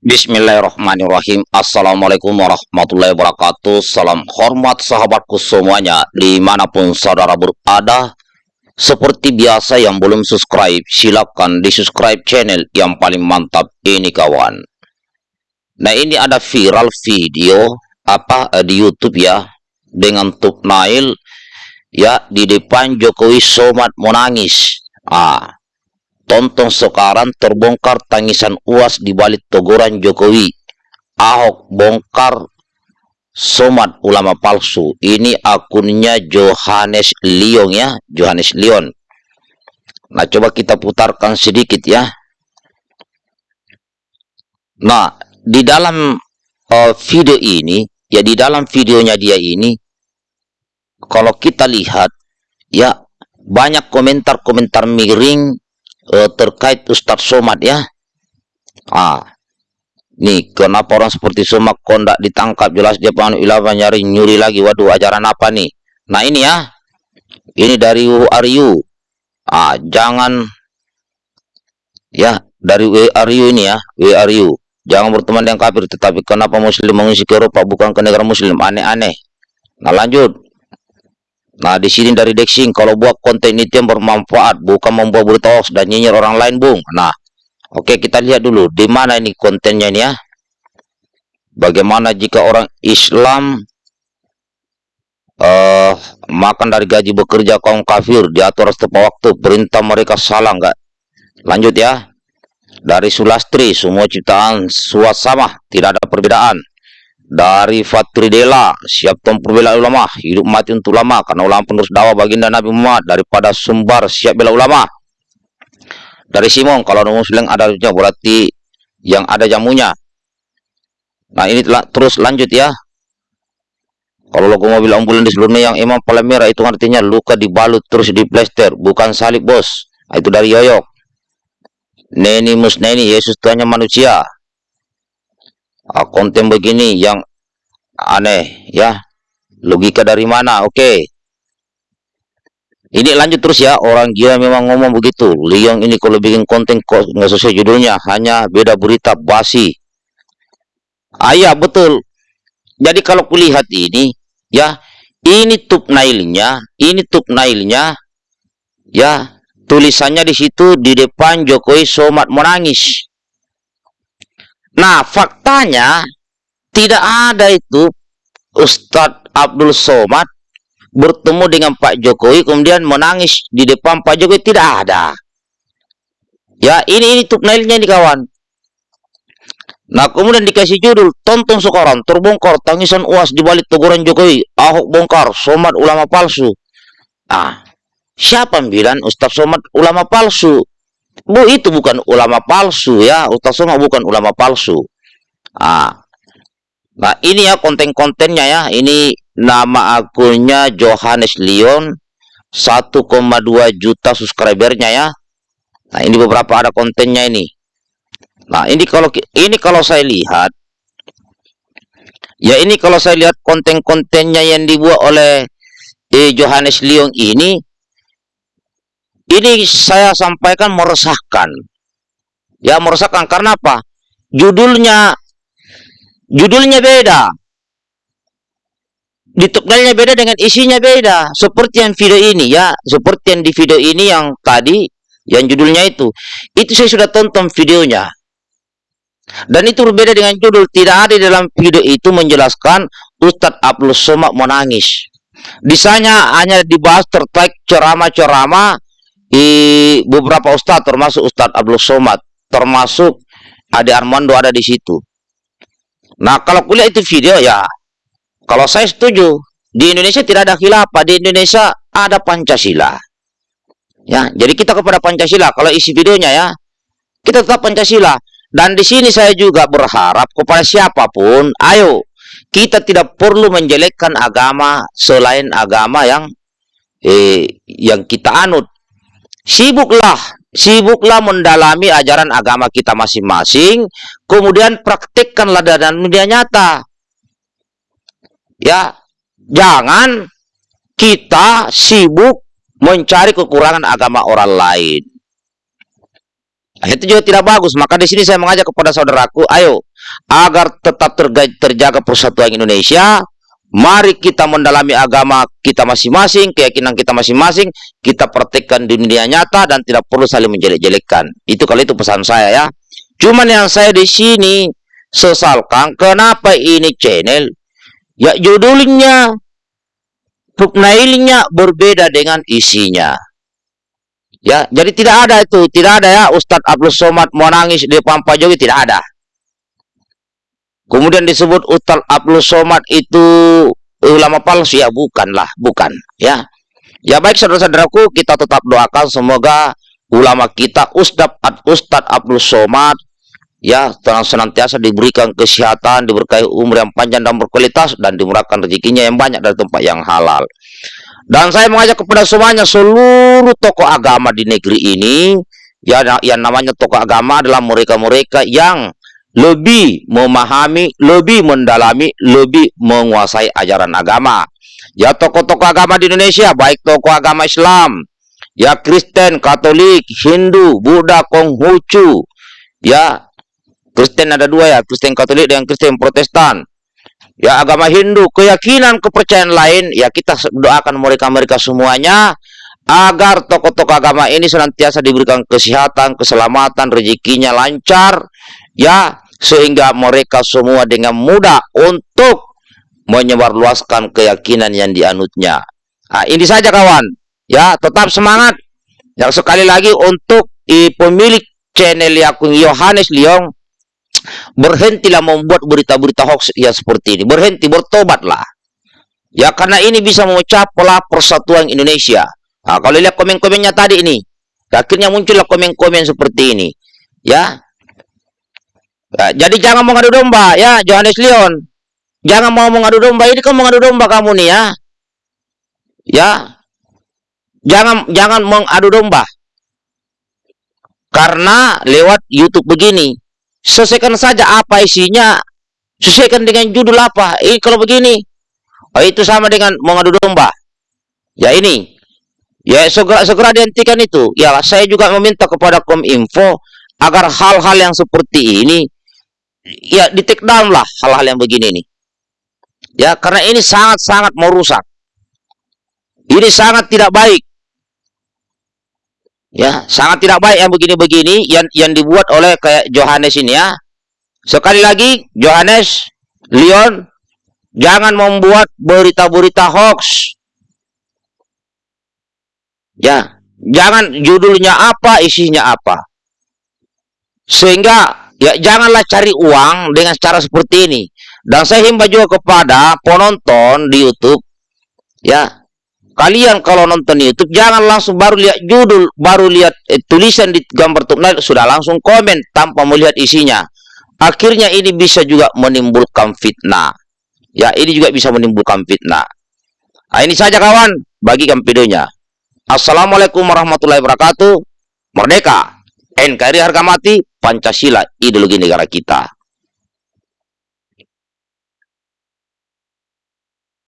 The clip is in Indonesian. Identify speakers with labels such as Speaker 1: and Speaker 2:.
Speaker 1: Bismillahirrahmanirrahim. Assalamualaikum warahmatullahi wabarakatuh. Salam hormat sahabatku semuanya Di mana pun saudara berada Seperti biasa yang belum subscribe Silahkan di subscribe channel yang paling mantap ini kawan. Nah ini ada viral video Apa eh, di youtube ya Dengan Nail Ya di depan Jokowi Somat menangis Ah Tonton sekarang terbongkar tangisan uas di balik teguran Jokowi. Ahok bongkar somat ulama palsu. Ini akunnya Johannes Leon ya, Johannes Leon. Nah, coba kita putarkan sedikit ya. Nah, di dalam uh, video ini, ya di dalam videonya dia ini, kalau kita lihat, ya banyak komentar-komentar miring uh, terkait Ustadz Somad ya. Ah, nih kenapa orang seperti Somad kondak ditangkap jelas dia pengen ilafah nyari nyuri lagi. Waduh, ajaran apa nih? Nah ini ya, ini dari Aryu. Ah, jangan ya dari WRU ini ya, WRU. Jangan berteman dengan kafir, tetapi kenapa Muslim mengisi ke Eropa bukan ke negara Muslim? Aneh-aneh. Nah lanjut. Nah, di sini dari Dexing, kalau buat konten itu yang bermanfaat, bukan membuat berita hoax dan nyinyir orang lain, Bung. Nah, oke kita lihat dulu, di mana ini kontennya ini ya. Bagaimana jika orang Islam uh, makan dari gaji bekerja kaum kafir, diatur tepat waktu, perintah mereka salah enggak? Lanjut ya. Dari Sulastri, semua ciptaan suat sama, tidak ada perbedaan dari Fatridela siap tempur bela ulama. Hidup mati untuk ulama karena ulama penerus dakwah baginda Nabi Muhammad daripada sumbar siap bela ulama. Dari Simon kalau muslim ada berarti yang ada jamunya. Nah ini telah, terus lanjut ya. Kalau logo mobil ambulan di seluruhnya yang imam paling merah itu artinya luka dibalut terus di plester bukan salib bos. Nah, itu dari Yoyok Neni Musneni Yesus Tuhannya manusia uh, konten begini yang aneh ya. Logika dari mana? Oke. Okay. ini lanjut terus ya orang gila memang ngomong begitu. Liang ini kalau bikin konten kok nggak sesuai judulnya hanya beda berita basi. Ayah betul. Jadi kalau kulihat ini ya ini nailnya ini nailnya ya tulisannya di situ di depan Jokowi Somat menangis Nah, faktanya tidak ada itu Ustadz Abdul Somad bertemu dengan Pak Jokowi kemudian menangis di depan Pak Jokowi tidak ada. Ya, ini ini thumbnailnya nih kawan. Nah, kemudian dikasih judul tonton sekarang terbongkar tangisan UAS di balik teguran Jokowi, Ahok bongkar, Somad ulama palsu. Ah, siapa bilang Ustadz Somad ulama palsu? Bu itu bukan ulama palsu ya, Ustaz Somad bukan ulama palsu. Ah. Nah, ini ya konten-kontennya ya. Ini nama akunnya Johannes Leon 1,2 juta subscribernya ya. Nah, ini beberapa ada kontennya ini. Nah, ini kalau ini kalau saya lihat ya ini kalau saya lihat konten-kontennya yang dibuat oleh eh, Johannes Leon ini ini saya sampaikan meresahkan. Ya, meresahkan karena apa? Judulnya judulnya beda. Di thumbnailnya beda dengan isinya beda. Seperti yang video ini ya, seperti yang di video ini yang tadi yang judulnya itu. Itu saya sudah tonton videonya. Dan itu berbeda dengan judul. Tidak ada dalam video itu menjelaskan Ustadz Abdul Somad menangis. Di sana hanya dibahas terkait ceramah-ceramah di beberapa ustadz termasuk Ustadz Abdul Somad termasuk Ade Armando ada di situ. Nah kalau kuliah itu video ya kalau saya setuju di Indonesia tidak ada khilafah di Indonesia ada Pancasila. Ya, jadi kita kepada Pancasila kalau isi videonya ya kita tetap Pancasila dan di sini saya juga berharap kepada siapa pun ayo kita tidak perlu menjelekkan agama selain agama yang eh, yang kita anut sibuklah sibuklah mendalami ajaran agama kita masing-masing kemudian praktikkanlah dalam dunia nyata. Ya jangan kita sibuk mencari kekurangan agama orang lain. Nah, itu juga tidak bagus. Maka di sini saya mengajak kepada saudaraku ayo agar tetap terjaga persatuan Indonesia, mari kita mendalami agama kita masing-masing, keyakinan kita masing-masing, kita praktekkan di dunia nyata dan tidak perlu saling menjelek-jelekkan. Itu kalau itu pesan saya ya. Cuman yang saya di sini sesalkan kenapa ini channel ya judulnya thumbnailnya berbeda dengan isinya. Ya, jadi tidak ada itu, tidak ada ya Ustadz Abdul Somad mau nangis di Pak Jokowi tidak ada. Kemudian disebut Ustadz Abdul Somad itu ulama palsu ya bukanlah, bukan ya. Ya baik saudara-saudaraku, kita tetap doakan semoga ulama kita Ustadz Ustadz Abdul Somad ya senantiasa diberikan kesehatan, diberkahi umur yang panjang dan berkualitas dan dimurahkan rezekinya yang banyak dari tempat yang halal. Dan saya mengajak kepada semuanya seluruh tokoh agama di negeri ini, ya yang namanya tokoh agama adalah mereka-mereka yang lebih memahami, lebih mendalami, lebih menguasai ajaran agama. Ya tokoh-tokoh agama di Indonesia, baik tokoh agama Islam, ya Kristen, Katolik, Hindu, Buddha, Konghucu, ya Kristen ada dua ya, Kristen Katolik dan Kristen Protestan ya agama Hindu, keyakinan, kepercayaan lain, ya kita doakan mereka-mereka semuanya agar tokoh-tokoh agama ini senantiasa diberikan kesehatan, keselamatan, rezekinya lancar, ya sehingga mereka semua dengan mudah untuk menyebarluaskan keyakinan yang dianutnya. Nah, ini saja kawan, ya tetap semangat. Yang sekali lagi untuk i, pemilik channel Yakung Yohanes Liong Berhentilah membuat berita-berita hoax ya seperti ini. Berhenti, bertobatlah. Ya, karena ini bisa memecah pola persatuan Indonesia. Nah, kalau lihat komen-komennya tadi ini, akhirnya muncullah komen-komen seperti ini. Ya. Ya. Jadi jangan mengadu domba, ya, Johannes Leon. Jangan mau mengadu domba, ini kan mengadu domba kamu nih ya. Ya. Jangan jangan mengadu domba. Karena lewat YouTube begini, Selesaikan saja apa isinya. Sesuaikan dengan judul apa. Ini kalau begini. Oh, itu sama dengan mengadu domba. Ya ini. Ya segera segera dihentikan itu. Ya saya juga meminta kepada Kominfo agar hal-hal yang seperti ini ya di take down lah hal-hal yang begini ini. Ya karena ini sangat-sangat merusak. Ini sangat tidak baik ya sangat tidak baik yang begini-begini yang yang dibuat oleh kayak Johannes ini ya sekali lagi Johannes Leon jangan membuat berita-berita hoax ya jangan judulnya apa isinya apa sehingga ya janganlah cari uang dengan cara seperti ini dan saya himbau juga kepada penonton di YouTube ya Kalian kalau nonton YouTube jangan langsung baru lihat judul, baru lihat eh, tulisan di gambar thumbnail sudah langsung komen tanpa melihat isinya. Akhirnya ini bisa juga menimbulkan fitnah. Ya, ini juga bisa menimbulkan fitnah. Nah, ini saja kawan, bagikan videonya. Assalamualaikum warahmatullahi wabarakatuh. Merdeka, NKRI harga mati, Pancasila ideologi negara kita.